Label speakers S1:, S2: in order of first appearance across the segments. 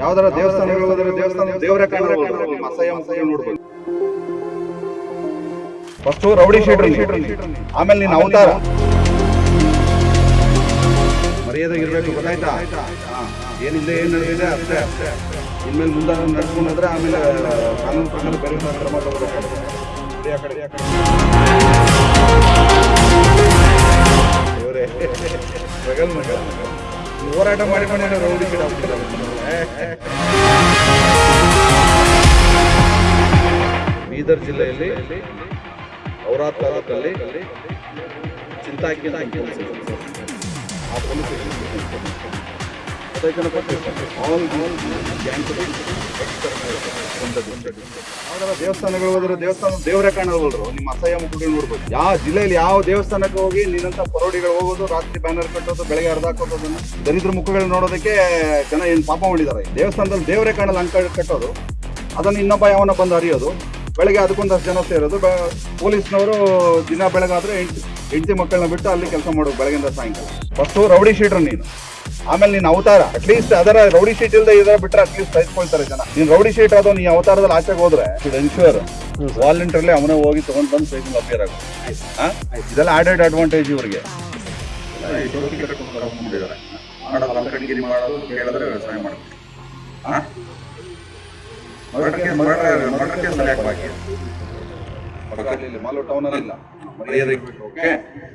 S1: ಯಾವ್ದಾರ ದೇವಸ್ಥಾನ ಹೋದ್ರೆ ದೇವಸ್ಥಾನ ದೇವರ ಕಾಣ ನೋಡ್ಬೋದು ರೌಡಿ ಶೀಟ್ ಆಮೇಲೆ ನೀನು ಅವತಾರ. ಮರ್ಯಾದೆ ಇರಬೇಕು ಗೊತ್ತಾಯ್ತಾ ಏನಿದೆ ಏನ್ ನಡೆದಿದೆ ಅಷ್ಟೇ. ಅಷ್ಟೇ ಇನ್ಮೇಲೆ ಮುಂದೆ ನಡ್ಕೊಂಡ್ರೆ ಆಮೇಲೆ ಕಾನೂನು ಪ್ರಕಾರ ಬೇರೆ ಕ್ರಮ ತಗೋಬೇಕಾಗುತ್ತೆ. ಇಡಿ ಆ ಕಡೆ, ಆ ಕಡೆ. ಹೋರಾಟ ಮಾಡಿ ರೌಡಿ ಶೀಟ್ ಗಿಡ ಬೀದರ್ ಜಿಲ್ಲೆಯಲ್ಲಿ ಔರಾ ತಾಲೂಕಲ್ಲಿ ಚಿಂತಾಕಿ. ಆ police station ಆಲ್ All ದೇವಸ್ಥಾನಗಳು ಹೋದ್ರೆ ದೇವಸ್ಥಾನ ದೇವರೇ ಕಾಣಲ್ವಲ್ರು? ನಿಮ್ಮ ಅಸಹ್ಯ ಮುಖಗಳು ನೋಡ್ಬೋದು. ಯಾವ ಜಿಲ್ಲೆಯಲ್ಲಿ ಯಾವ ದೇವಸ್ಥಾನಕ್ಕೆ ಹೋಗಿ ನಿನ್ನಂತ ಪರೋಡಿಗಳು ಹೋಗೋದು, ರಾತ್ರಿ ಬ್ಯಾನರ್ ಕಟ್ಟೋದು, ಬೆಳಗ್ಗೆ ಅರ್ಧ ಹಾಕೋದನ್ನ ದರಿದ್ರ ಮುಖಗಳು ನೋಡೋದಕ್ಕೆ ಜನ ಏನು ಪಾಪ ಮಾಡಿದ್ದಾರೆ. ದೇವಸ್ಥಾನದಲ್ಲಿ ದೇವರೇ ಕಾಣಲ್ಲ ಅಂಕ ಕಟ್ಟೋದು. ಅದನ್ನು ಇನ್ನೊಬ್ಬ ಯಾವನ ಬಂದು ಹರಿಯೋದು ಬೆಳಗ್ಗೆ ಅದಕ್ಕೊಂದಷ್ಟು ಜನ ಸೇರೋದು. ಪೊಲೀಸ್ನವರು ದಿನ ಬೆಳಗಾದ್ರೆ ಹೆಂಡತಿ ಮಕ್ಕಳನ್ನ ಬಿಟ್ಟು ಅಲ್ಲಿ ಕೆಲಸ ಮಾಡೋದು ಬೆಳಗಿಂದ ಸಾಯಂಕಾಲ. ಫಸ್ಟು ರೌಡಿ ಶೀಟ್ರ್ ನೀನು. ಆಮೇಲೆ ನೀನು ಅವತಾರ ಅಟ್ಲೀಸ್ಟ್ ಅದರ ರೌಡಿ ಶೀಟ್ ಇಲ್ಲದೆ ಇದರ ಬಿಟ್ಟರೆ ಅಟ್ಲೀಸ್ಟ್ ಸಹಿಸ್ಕೊಳ್ತಾರೆ ಜನ. ನೀನು ರೌಡಿ ಶೀಟ್ ಆದೋ ನೀ ಅವತಾರದಲ್ಲಿ ಆಚೆಗೆ ಹೋದ್ರೆ ಎನ್ಶೂರ್ ವಾಲಂಟಿಯರ್ಲಿ ಅವನೇ ಹೋಗಿ ತಗೊಂಡ್ ಬಂದು ಸೈಜ್ ಅಪಿಯರ್ ಆಗುತ್ತೆ ಇದೆಲ್ಲ ಆಡೆಡ್ ಅಡ್ವಾಂಟೇಜ್ ಇವರಿಗೆ. ಮಾಡೋದು ಮರ್ಡರ್ ಮರ್ಡರ್ಗೆ ಸರಿಯಾಗಿ ಬಾಕಿ. ಮಾಲೋ ಟೌನ್ ಅಲ್ಲಿ ಇಲ್ಲ ಓಕೆ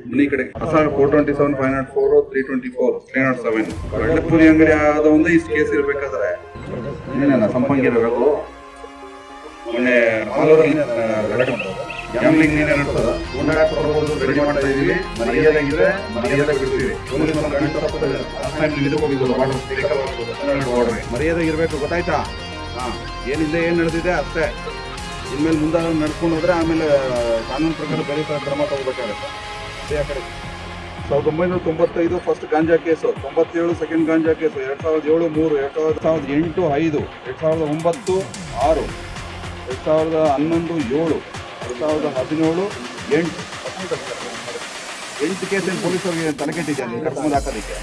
S1: ಮನಿ ಕಡೆ ಹೊಸ four twenty seven five naught four three twenty four three naught seven ಬೆಳ್ಳಪುರಿ ಅಂಗಡಿ ಆದ ಒಂದು ಇಷ್ಟು ಕೇಸ್ ಇರ್ಬೇಕಾದ್ರೆ ಏನೇನ ಸಂಪಂಗಿರಬೇಕು ಮೊನ್ನೆ ಮಾಲೂರಲ್ಲಿ ಗ್ಯಾಮ್ಲಿಂಗ್ ನೀನೇ ಬರ್ಬೋದು ರೆಡಿ ಮಾಡ್ತಾ ಇದೀವಿ ಮರ್ಯಾದಾಗಿದೆ ಮರ್ಯಾದೆ ಬಿಡ್ತೀವಿ ಇದಕ್ಕೆ ಮರ್ಯಾದೆ ಇರಬೇಕು, ಗೊತ್ತಾಯ್ತಾ? ಹಾ, ಏನಿದೆ, ಏನ್ ನಡೆದಿದೆ ಅಷ್ಟೇ. ಇನ್ಮೇಲೆ ಮುಂದೆ ನಡ್ಕೊಂಡು ಹೋದ್ರೆ ಆಮೇಲೆ ಕಾನೂನು ಪ್ರಕಾರ ಬೇರೆ ಥರ ಕ್ರಮ ತಗೋಬೇಕಾಗತ್ತೆ. ಅದೇ ಆ ಕಡೆ. ಸಾವಿರದ ಒಂಬೈನೂರ ತೊಂಬತ್ತೈದು ಫಸ್ಟ್ ಗಾಂಜಾ ಕೇಸು ತೊಂಬತ್ತೇಳು ಸೆಕೆಂಡ್ ಗಾಂಜಾ ಕೇಸು ಎರಡು ಸಾವಿರದ ಏಳು ಮೂರು ಎರಡು ಸಾವಿರದ ಸಾವಿರದ ಎಂಟು ಐದು ಎರಡು ಸಾವಿರದ ಒಂಬತ್ತು ಆರು ಎರಡು ಸಾವಿರದ ಹನ್ನೊಂದು ಏಳು ಎರಡು ಸಾವಿರದ ಹದಿನೇಳು ಎಂಟು. ಎಂಟು ಕೇಸ್ ಪೊಲೀಸರಿಗೆ ತಲೆ ಕೆಟ್ಟಿದ್ಯಾ ನೀನು? ಕರ್ಕೊಂಡು ಹಾಕೋದಕ್ಕೆ?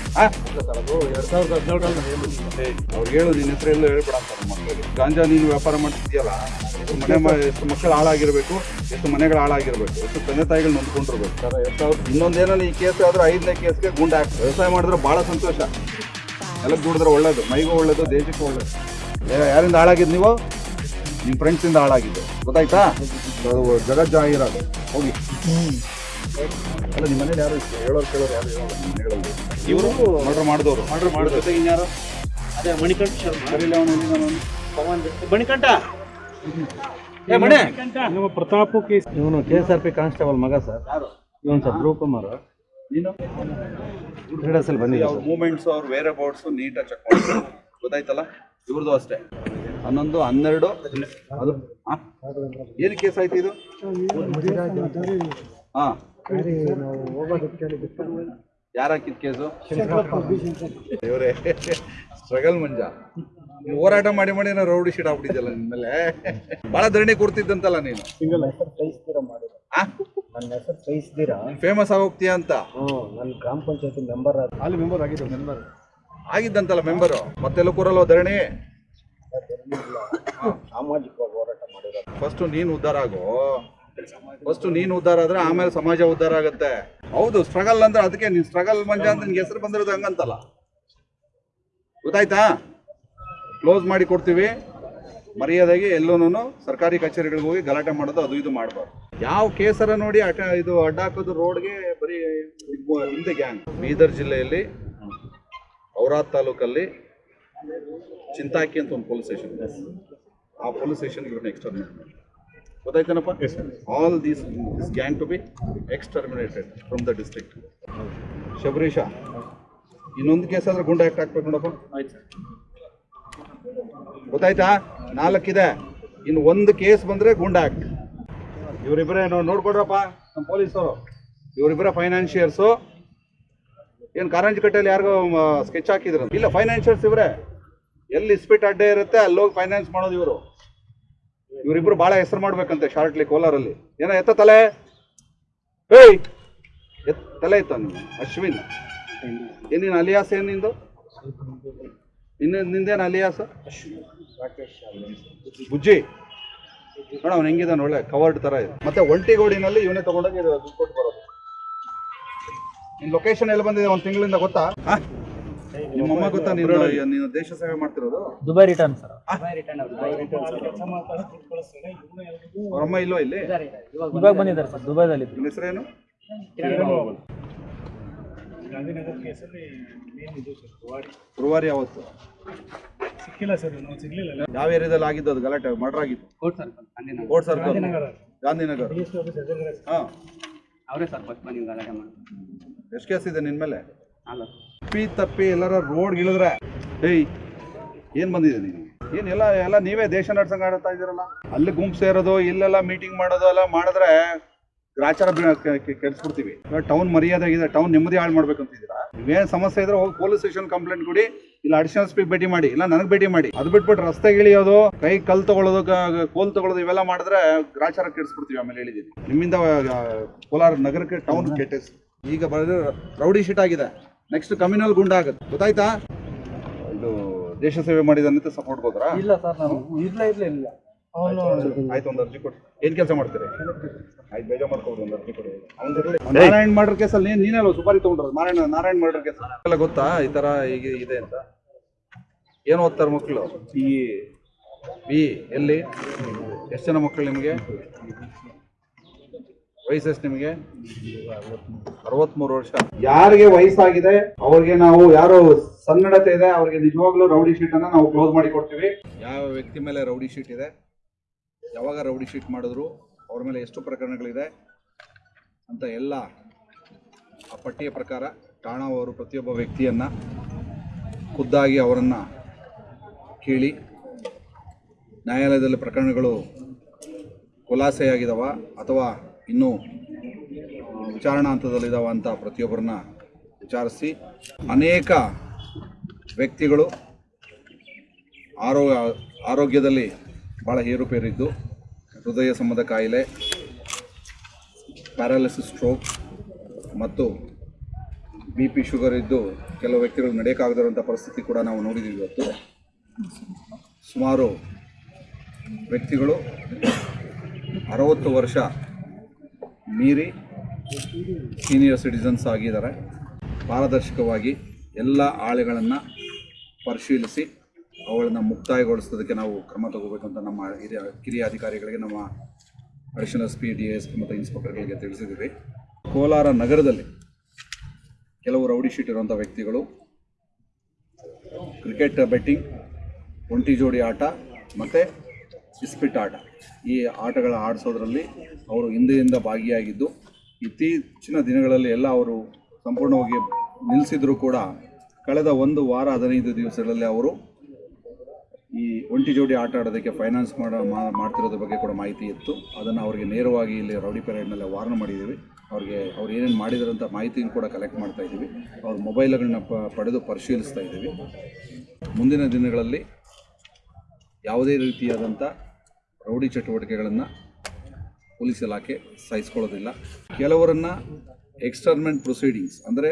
S1: ಅವ್ರಿಗೆ ಹೇಳು ನಿನ್ನ ಹೆಸರು ಎಲ್ಲ ಹೇಳ್ಬೇಡ ಮಕ್ಕಳಿಗೆ. ಗಾಂಜಾ ನೀನು ವ್ಯಾಪಾರ ಮಾಡ್ತಿದ್ಯಲ್ಲ, ಎಷ್ಟು ಮನೆ ಎಷ್ಟು ಮಕ್ಕಳು ಹಾಳಾಗಿರ್ಬೇಕು, ಎಷ್ಟು ಮನೆಗಳು ಹಾಳಾಗಿರ್ಬೇಕು, ಎಷ್ಟು ತಂದೆ ತಾಯಿಗಳು ನೊಂದ್ಕೊಂಡಿರ್ಬೇಕು.
S2: ಸರ್ ಎರಡು
S1: ಇನ್ನೊಂದೇನೋ ಈ ಕೇಸ್ ಆದ್ರೆ ಐದನೇ ಕೇಸ್ಗೆ ಗುಂಡ ಹಾಕಿ ವ್ಯವಸಾಯ ಮಾಡಿದ್ರೆ ಭಾಳ ಸಂತೋಷ. ಎಲ್ಲ ದುಡಿದ್ರೆ ಒಳ್ಳೇದು, ಮೈಗೂ ಒಳ್ಳೇದು, ದೇಶಕ್ಕೂ ಒಳ್ಳೇದು. ಯಾರಿಂದ ಹಾಳಾಗಿದ್ದು ನೀವು? ನಿಮ್ಮ ಫ್ರೆಂಡ್ಸಿಂದ ಹಾಳಾಗಿದ್ದು. ಗೊತ್ತಾಯ್ತಾ? ಜಾಹೀರಾತು ಹೋಗಿ. ಅಲ್ಲ ನಿಮ್ಮ ಮನೇಲಿ ಯಾರು ಇಷ್ಟು ಹೇಳೋರು ಕೇಳೋರು ಯಾರು ಹೇಳೋದು ಇವರು ಆರ್ಡರ್ ಮಾಡಿದವರು. ಆರ್ಡರ್ ಮಾಡಿದ ಜೊತೆಗೆ ಇನ್ಯಾರು
S2: ಅದೇ ಮಣಿಕಂಠ ಶರ್ಮಾ.
S1: ನಾನು
S2: ಪವನ್ ಮಣಿಕಂಠ! ಏ ಮಣೆ! ನಮ್ಮ ಪ್ರತಾಪ್ ಕೇಸ್ ಇವನು K S R P constable ಮಗ ಸರ್.
S1: ಯಾರು?
S2: ಇವನು ಸರ್ ಧ್ರುವ ಕುಮಾರ್.
S1: ನೀನು?
S2: ಕ್ರೀಡಾಸಲ್ಲಿ
S1: ಅವ್ರ ಮೂಮೆಂಟ್ಸ್ ಅವ್ರ ವೇರ್ ಅಬೌಟ್ಸು ನೀಟಾಗಿ ಚೆಕ್ ಮಾಡಿ ಗೊತ್ತಾಯ್ತಲ್ಲ? ಇವ್ರದ್ದು ಅಷ್ಟೇ. ಹನ್ನೊಂದು ಹನ್ನೆರಡು ಅದು? ಏನು ಕೇಸ್ ಆಯ್ತು ಇದು? ಹಾ ಯಾರು ಹಾಕಿದ ಕೇಸು? ದೇವ್ರೆ ಸ್ಟ್ರಗಲ್ ಮಂಜ. ನೀವು ಹೋರಾಟ ಮಾಡಿ ಮಾಡಿ ನಾವು ರೌಡಿ ಶೀಟ್ ಆಗ್ಬಿಟ್ಟಿದ್ದಲ್ಲ ನಿನ್ಮೇಲೆ. ಬಹಳ ಧರಣಿ ಕೊಡ್ತಿದ್ದಂತಲ್ಲ ನೀನು.
S2: ಸಿಂಗಲ್ ಹೆಸರು ಕಳಿಸ್ತೀರಾ ಮಾಡಿದ್ರು? ನನ್ನ ಹೆಸರು ಕಳಿಸ್ತೀರಾ
S1: ನೀನ್ ಫೇಮಸ್ ಆಗೋಗ್ತೀಯ ಅಂತ.
S2: ಹ್ಞೂ ನನ್ನ ಗ್ರಾಮ ಪಂಚಾಯತಿ ಮೆಂಬರ್ ಅಲ್ಲಿ ಮೆಂಬರ್ ಆಗಿದ್ದು ಮೆಂಬರ್
S1: ಆಗಿದ್ದಂತಲ್ಲ ಮೆಂಬರು ಮತ್ತೆಲ್ಲ ಕೂರಲ್ವ ಧರಣಿ?
S2: ಸಾಮಾಜಿಕವಾಗಿ ಹೋರಾಟ ಮಾಡಿರೋ
S1: ಫಸ್ಟ್ ನೀನು ಉದ್ಧಾರ ಆಗು. ಫಸ್ಟ್ ನೀನು ಉದ್ಧಾರ ಆದ್ರೆ ಆಮೇಲೆ ಸಮಾಜ ಉದ್ಧಾರ ಆಗುತ್ತೆ. ಹೌದು ಸ್ಟ್ರಗಲ್ ಅಂದ್ರೆ ಅದಕ್ಕೆ ನೀನ್ ಸ್ಟ್ರಗಲ್ ಮಂಜ ಅಂತ ನಿನ್ಗೆ ಹೆಸರು ಬಂದಿರೋದು ಹಂಗಂತಲ್ಲ. ಗೊತ್ತಾಯ್ತಾ? ಕ್ಲೋಸ್ ಮಾಡಿ ಕೊಡ್ತೀವಿ. ಮರ್ಯಾದಾಗಿ ಎಲ್ಲೂನು ಸರ್ಕಾರಿ ಕಚೇರಿಗಳಿಗೆ ಹೋಗಿ ಗಲಾಟೆ ಮಾಡೋದು ಅದು ಇದು ಮಾಡಬಾರ್ದು. ಯಾವ ಕೇಸರ ನೋಡಿ ಅಟ ಇದು ಅಡ್ಡ ಹಾಕೋದು ರೋಡ್ಗೆ ಬರೀ ಹಿಂದೆ ಗ್ಯಾಂಗ್ ಬೀದರ್ ಜಿಲ್ಲೆಯಲ್ಲಿ ಔರಾದ್ ತಾಲೂಕಲ್ಲಿ ಚಿಂತಾಕಿ ಅಂತ ಒಂದು ಪೊಲೀಸ್ ಸ್ಟೇಷನ್ ಆ ಪೊಲೀಸ್ ಸ್ಟೇಷನ್ ಇವ್ರನ್ನ ನೆಕ್ಸ್ಟ್ ಮಾಡಿ ಗೊತ್ತಾಯ್ತೇನಪ್ಪ? All these this gang to be exterminated from the district Shabarish ಇನ್ನೊಂದು ಕೇಸ್ ಆದ್ರೆ ಗುಂಡ ಆಕ್ಟ್ ಹಾಕ್ಬೇಕು ನೋಡಪ್ಪ.
S2: ಆಯ್ತು
S1: ಗೊತ್ತಾಯ್ತಾ? ನಾಲ್ಕಿದೆ. ಇನ್ನು ಒಂದು ಕೇಸ್ ಬಂದರೆ ಗುಂಡ ಆಕ್ಟ್ ಇವರಿಬ್ಬರೇ ನೋಡ್ಕೊಡ್ರಪ್ಪ ನಮ್ಮ ಪೊಲೀಸರು. ಇವರಿಬ್ಬರ ಫೈನಾನ್ಷಿಯರ್ಸು ಏನು ಕಾರಂಜಿಕಟ್ಟೆಯಲ್ಲಿ ಯಾರಿಗೋ ಸ್ಕೆಚ್ ಹಾಕಿದ್ರು ಇಲ್ಲ ಫೈನಾನ್ಷಿಯರ್ಸ್ ಇವರೇ. ಎಲ್ಲಿ ಇಸ್ಪಿಟ್ ಅಡ್ಡೆ ಇರುತ್ತೆ ಅಲ್ಲಿ ಹೋಗಿ ಫೈನಾನ್ಸ್ ಮಾಡೋದು ಇವರು. ಇವರಿಬ್ರು ಭಾಳ ಹೆಸರು ಮಾಡ್ಬೇಕಂತೆ ಶಾರ್ಟ್ಲಿ ಕೋಲಾರಲ್ಲಿ. ಏನೋ ಎತ್ತ ತಲೆ? ಏಯ್! ಎತ್ ತಲೆ ಇತ್ತ ನೀನು ಅಶ್ವಿನ್. ಏನಿನ ಅಲಿಯಾಸ್ ಏನು ನಿಂದು? ಇನ್ನು ನಿಂದೇನು ಅಲಿಯಾಸ? ಬುಜ್ಜಿ. ನೋಡ ಅವ್ನು ಹೆಂಗಿದಾನೆ, ಒಳ್ಳೆ ಕವರ್ಡ್ ತರ ಇದೆ. ಮತ್ತೆ ಒಂಟಿಗೋಡಿನಲ್ಲಿ ಇವನೇ ತಗೊಂಡೋಗಿ ದುಡ್ಡು ಕೊಟ್ಟು ಬರೋದು. ನಿನ್ ಲೊಕೇಶನ್ ಎಲ್ಲಿ ಬಂದಿದೆ ಒಂದು ತಿಂಗಳಿಂದ ಗೊತ್ತಾ? ನಿಮ್ಮ ಗೊತ್ತಾ ನೀನು ನೀನು ದೇಶ ಸೇವೆ ಮಾಡ್ತಿರೋದು?
S2: ದುಬೈ ರಿಟರ್ನ್ ಸರ್
S1: ಅವ್ರಮ್ಮ ಇಲ್ವಾ ಇಲ್ಲಿ?
S2: ಇವಾಗ ಬಂದಿದ್ದಾರೆ. ಸರ್ ದುಬೈದಲ್ಲಿ
S1: ನಿನ್ನ ಹೆಸರೇನು?
S3: ಗಾಂಧಿನಗರ ಕೇಸಲ್ಲಿ ಮೇನ್ ಇದು ಸರ್
S1: ಗುರುವಾರ ಯಾವತ್ತು?
S3: ಸಿಕ್ಕಿಲ್ಲ ಸರ್ ನಾವು ಸಿಗ್ಲಿಲ್ಲ.
S1: ಯಾವ ಏರಿಯಾದಲ್ಲಿ ಆಗಿದ್ದು ಅದು? ಗಲಾಟೆ ಮರ್ಡರ್ ಆಗಿತ್ತು
S4: court sir Gandhinagar.
S1: Court circle
S3: Gandhinagar.
S1: Gandhinagar.
S3: D S office ಎದುರುಗಡೆ
S1: ಹಾ.
S4: ಅವರೇ ಸರ್ ಫಸ್ಟ್ ಬಂದು ಗಲಾಟೆ ಮಾಡಿ
S1: ಎಷ್ಟು ಕೇಸ್ ಇದೆ ನಿನ್ ಮೇಲೆ?
S4: ಅಲ್ಲ
S1: ತಪ್ಪಿ ತಪ್ಪಿ ಎಲ್ಲರ ರೋಡ್ ಇಳಿದ್ರೆ. ಏಯ್, ಏನ್ ಬಂದಿದೆ ನೀವು ಏನ್ ಎಲ್ಲ ಎಲ್ಲ ನೀವೇ ದೇಶ ನಡ್ಸಂಗ್ ಆಡ್ತಾ ಇದ್ದೀರಲ್ಲ? ಅಲ್ಲಿ ಗುಂಪು ಸೇರೋದು, ಇಲ್ಲೆಲ್ಲ ಮೀಟಿಂಗ್ ಮಾಡೋದು ಎಲ್ಲ ಮಾಡಿದ್ರೆ ಗ್ರಾಚಾರ ಕೆಡಿಸ್ಬಿಡ್ತೀವಿ. ಟೌನ್ ಮರ್ಯಾದೆ ಆಗಿದೆ ಟೌನ್ ನೆಮ್ಮದಿ ಹಾಳು ಮಾಡ್ಬೇಕಂತಿದ್ದೀರಾ? ನೀವೇನು ಸಮಸ್ಯೆ ಇದ್ರೆ ಹೋಗಿ ಪೊಲೀಸ್ ಸ್ಟೇಷನ್ ಕಂಪ್ಲೇಂಟ್ ಕೊಡಿ, ಇಲ್ಲ ಅಡಿಷನಲ್ ಸ್ಪೀಡ್ ಭೇಟಿ ಮಾಡಿ, ಇಲ್ಲ ನನಗೆ ಭೇಟಿ ಮಾಡಿ. ಅದು ಬಿಟ್ಬಿಟ್ಟು ರಸ್ತೆಗೆ ಇಳಿಯೋದು, ಕೈ ಕಲ್ ತಗೊಳ್ಳೋದು ಕೋಲ್ ತಗೊಳ್ಳೋದು ಇವೆಲ್ಲ ಮಾಡಿದ್ರೆ ಗ್ರಾಚಾರ ಕೆಡಿಸ್ಬಿಡ್ತೀವಿ ಆಮೇಲೆ ಹೇಳಿದೀನಿ ನಿಮ್ಮಿಂದ ಕೋಲಾರ ನಗರಕ್ಕೆ ಟೌನ್ ಕೆಟ್ಟ ಈಗ ಬರೋದು ರೌಡಿ ಶೀಟ್ ಆಗಿದೆ. ನೆಕ್ಸ್ಟ್ ಕಮ್ಯುನಲ್ ಗುಂಡ ಆಗುತ್ತೆ. ಗೊತ್ತಾಯ್ತಾ? ಇದು ದೇಶ ಸೇವೆ ಮಾಡಿದಂತ ಸಪೋರ್ಟ್ ಹೋದ್ರಾ?
S2: ಇಲ್ಲ ಸರ್ ನಾನು ಇಲ್ಲ ಇಲ್ಲ ಇಲ್ಲ. ಅವನು
S1: ಆಯ್ತು ಒಂದು ಅರ್ಜಿ ಕೊಡಿ. ಏನ್ ಕೆಲಸ ಮಾಡ್ತೀರಿ? ಆಯ್ತು ಬೇಜಾರ್ ಮಾಡ್ಕೋಬೋದು ಒಂದು ಅರ್ಜಿ ಕೊಡಿ. ಅವ್ನ್ ನಾರಾಯಣ್ ಮರ್ಡರ್ ಕೇಸಲ್ಲಿ ನೀನ್ ನೀನಲ್ಲ ಸುಪಾರಿ ತಗೊಂಡ್ರದು ನಾರಾಯಣ ನಾರಾಯಣ್ ಮರ್ಡರ್ ಕೇಸ್ ಎಲ್ಲ ಗೊತ್ತಾ? ಈ ತರ ಈಗ ಇದೆ ಅಂತ. ಏನ್ ಓದ್ತಾರೆ ಮಕ್ಕಳು ಈ ಬಿ. ಎಲ್ಲಿ? ಎಷ್ಟು ಜನ ಮಕ್ಕಳು ನಿಮಗೆ? ವಯಸ್ಸು ನಿಮಗೆ? ಅರವತ್ಮೂರು ವರ್ಷ. ಯಾರಿಗೆ ವಯಸ್ಸಾಗಿದೆ ಅವ್ರಿಗೆ ನಾವು ಯಾರು ಸನ್ನಡತೆ ಇದೆ ಅವ್ರಿಗೆ ನಿಜವಾಗ್ಲೂ ರೌಡಿ ಶೀಟ್ ಅನ್ನ ನಾವು ಕ್ಲೋಸ್ ಮಾಡಿ ಕೊಡ್ತೀವಿ. ಯಾವ ವ್ಯಕ್ತಿ ಮೇಲೆ ರೌಡಿ ಶೀಟ್ ಇದೆ? ಯಾವಾಗ ರೌಡಿ ಶೀಟ್ ಮಾಡಿದ್ರು? ಅವ್ರ ಮೇಲೆ ಎಷ್ಟು ಪ್ರಕರಣಗಳಿದೆ? ಅಂತ ಎಲ್ಲ ಆ ಪಟ್ಟಿಯ ಪ್ರಕಾರ ಠಾಣಾ ಅವರು ಪ್ರತಿಯೊಬ್ಬ ವ್ಯಕ್ತಿಯನ್ನ ಖುದ್ದಾಗಿ ಅವರನ್ನು ಕೇಳಿ ನ್ಯಾಯಾಲಯದಲ್ಲಿ ಪ್ರಕರಣಗಳು ಖುಲಾಸೆಯಾಗಿದ್ದಾವ ಅಥವಾ ಇನ್ನೂ ವಿಚಾರಣಾ ಹಂತದಲ್ಲಿದ್ದಾವ ಅಂತ ಪ್ರತಿಯೊಬ್ಬರನ್ನ ವಿಚಾರಿಸಿ ಅನೇಕ ವ್ಯಕ್ತಿಗಳು ಆರೋಗ್ಯ, ಆರೋಗ್ಯದಲ್ಲಿ ಭಾಳ ಏರುಪೇರಿದ್ದು, ಹೃದಯ ಸಂಬಂಧ ಕಾಯಿಲೆ, ಪ್ಯಾರಾಲಿಸಿಸ್ ಸ್ಟ್ರೋಕ್ ಮತ್ತು ಬಿ ಪಿ ಶುಗರ್ ಇದ್ದು ಕೆಲವು ವ್ಯಕ್ತಿಗಳು ನಡೆಯೋಕ್ಕಾಗದಿರುವಂಥ ಪರಿಸ್ಥಿತಿ ಕೂಡ ನಾವು ನೋಡಿದ್ದೀವಿ ಇವತ್ತು. ಸುಮಾರು ವ್ಯಕ್ತಿಗಳು ಅರವತ್ತು ವರ್ಷ ಮೀರಿ ಸೀನಿಯರ್ ಸಿಟಿಸನ್ಸ್ ಆಗಿದ್ದಾರೆ. ಪಾರದರ್ಶಕವಾಗಿ ಎಲ್ಲ ಆಳೆಗಳನ್ನು ಪರಿಶೀಲಿಸಿ ಅವುಗಳನ್ನು ಮುಕ್ತಾಯಗೊಳಿಸೋದಕ್ಕೆ ನಾವು ಕ್ರಮ ತಗೋಬೇಕಂತ ನಮ್ಮ ಹಿರಿಯ ಕಿರಿಯ ಅಧಿಕಾರಿಗಳಿಗೆ, ನಮ್ಮ additional S P D S ಮತ್ತು ಇನ್ಸ್ಪೆಕ್ಟರ್ಗಳಿಗೆ ತಿಳಿಸಿದ್ದೀವಿ. ಕೋಲಾರ ನಗರದಲ್ಲಿ ಕೆಲವು ರೌಡಿ ಶೀಟ್ ಇರುವಂಥ ವ್ಯಕ್ತಿಗಳು ಕ್ರಿಕೆಟ್ ಬೆಟ್ಟಿಂಗ್ ಒಂಟಿ ಜೋಡಿ ಆಟ ಮತ್ತು ಇಸ್ಪಿಟ್ ಆಟ ಈ ಆಟಗಳ ಆಡಿಸೋದ್ರಲ್ಲಿ ಅವರು ಹಿಂದೆಯಿಂದ ಭಾಗಿಯಾಗಿದ್ದು, ಇತ್ತೀಚಿನ ದಿನಗಳಲ್ಲಿ ಎಲ್ಲ ಅವರು ಸಂಪೂರ್ಣವಾಗಿ ನಿಲ್ಲಿಸಿದರೂ ಕೂಡ ಕಳೆದ ಒಂದು ವಾರ ಹದಿನೈದು ದಿವಸಗಳಲ್ಲಿ ಅವರು ಈ ಒಂಟಿ ಜೋಡಿ ಆಟ ಆಡೋದಕ್ಕೆ ಫೈನಾನ್ಸ್ ಮಾಡ ಮಾಡ್ತಿರೋದ್ರ ಬಗ್ಗೆ ಕೂಡ ಮಾಹಿತಿ ಇತ್ತು. ಅದನ್ನು ಅವರಿಗೆ ನೇರವಾಗಿ ಇಲ್ಲಿ ರೌಡಿ ಪೆರೇಡ್ನಲ್ಲಿ ವಾರ್ನ್ ಮಾಡಿದ್ದೀವಿ ಅವ್ರಿಗೆ, ಅವ್ರು ಏನೇನು ಮಾಡಿದಾರಂಥ ಮಾಹಿತಿಯನ್ನು ಕೂಡ ಕಲೆಕ್ಟ್ ಮಾಡ್ತಾ ಇದ್ದೀವಿ ಅವ್ರ ಮೊಬೈಲ್ಗಳನ್ನ ಪಡೆದು ಪರಿಶೀಲಿಸ್ತಾ ಇದ್ದೀವಿ ಮುಂದಿನ ದಿನಗಳಲ್ಲಿ ಯಾವುದೇ ರೀತಿಯಾದಂಥ ರೌಡಿ ಚಟುವಟಿಕೆಗಳನ್ನು ಪೊಲೀಸ್ ಇಲಾಖೆ ಸಹಿಸ್ಕೊಳ್ಳೋದಿಲ್ಲ. ಕೆಲವರನ್ನು ಎಕ್ಸ್ಟರ್ಮೆಂಟ್ ಪ್ರೊಸೀಡಿಂಗ್ಸ್ ಅಂದರೆ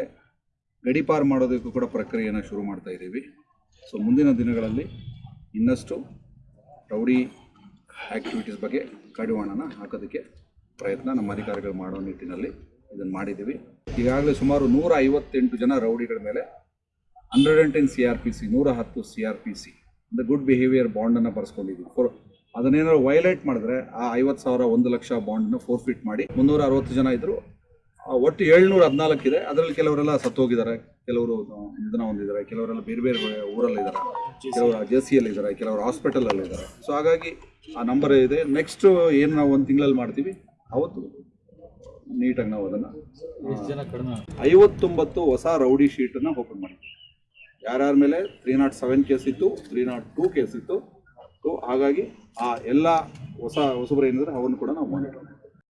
S1: ಗಡಿಪಾರು ಮಾಡೋದಕ್ಕೂ ಕೂಡ ಪ್ರಕ್ರಿಯೆಯನ್ನು ಶುರು ಮಾಡ್ತಾ ಇದ್ದೀವಿ. ಸೊ ಮುಂದಿನ ದಿನಗಳಲ್ಲಿ ಇನ್ನಷ್ಟು ರೌಡಿ ಆ್ಯಕ್ಟಿವಿಟೀಸ್ ಬಗ್ಗೆ ಕಡಿವಾಣನ ಹಾಕೋದಕ್ಕೆ ಪ್ರಯತ್ನ ನಮ್ಮ ಅಧಿಕಾರಿಗಳು ಮಾಡೋ ನಿಟ್ಟಿನಲ್ಲಿ ಇದನ್ನು ಮಾಡಿದ್ದೀವಿ. ಈಗಾಗಲೇ ಸುಮಾರು ನೂರ ಐವತ್ತೆಂಟು ಜನ ರೌಡಿಗಳ ಮೇಲೆ hundred and ten C R P C ನೂರ ಹತ್ತು ಸಿ ಆರ್ ಪಿ ಸಿ ಅಂದರೆ ಗುಡ್ ಬಿಹೇವಿಯರ್ ಬಾಂಡನ್ನು ಬರ್ಸ್ಕೊಂಡಿದ್ದೀವಿ ಫೋರ್ ಅದನ್ನೇನಾದ್ರು ವೈಲೇಟ್ ಮಾಡಿದ್ರೆ ಆ ಐವತ್ತು ಸಾವಿರ ಒಂದು ಲಕ್ಷ ಬಾಂಡನ್ನು ಫೋರ್ಫಿಟ್ ಮಾಡಿ ಮುನ್ನೂರ ಅರವತ್ತು ಜನ ಇದ್ದರು ಒಟ್ಟು ಏಳ್ನೂರ ಹದಿನಾಲ್ಕು ಇದೆ. ಅದರಲ್ಲಿ ಕೆಲವರೆಲ್ಲ ಸತ್ತೋಗಿದ್ದಾರೆ. ಕೆಲವರು ನಿಧನ ಹೊಂದಿದ್ದಾರೆ. ಕೆಲವರೆಲ್ಲ ಬೇರೆ ಬೇರೆ ಊರಲ್ಲಿದ್ದಾರೆ ಕೆಲವರು ಜೆ ಸಿಯಲ್ಲಿದ್ದಾರೆ ಕೆಲವರು ಹಾಸ್ಪಿಟಲಲ್ಲಿ ಇದ್ದಾರೆ. ಸೊ ಹಾಗಾಗಿ ಆ ನಂಬರ್ ಇದೆ. ನೆಕ್ಸ್ಟ್ ಏನು ನಾವು ಒಂದು ತಿಂಗಳಲ್ಲಿ ಮಾಡ್ತೀವಿ? ಅವತ್ತು ನೀಟಾಗಿ ನಾವು ಅದನ್ನು ಐವತ್ತೊಂಬತ್ತು ಹೊಸ ರೌಡಿ ಶೀಟನ್ನು ಓಪನ್ ಮಾಡಿ ಯಾರ್ಯಾರ ಮೇಲೆ ತ್ರೀ ನಾಟ್ ಸೆವೆನ್ ಕೇಸ್ ಇತ್ತು ತ್ರೀ ನಾಟ್ ಟೂ ಕೇಸ್ ಇತ್ತು. ಸೊ ಹಾಗಾಗಿ ಆ ಎಲ್ಲ ಹೊಸ ಹೊಸಬರು ಏನಿದ್ರೆ, ಅವನ್ನು ಕೂಡ ನಾವು ಮಾನಿಟರ್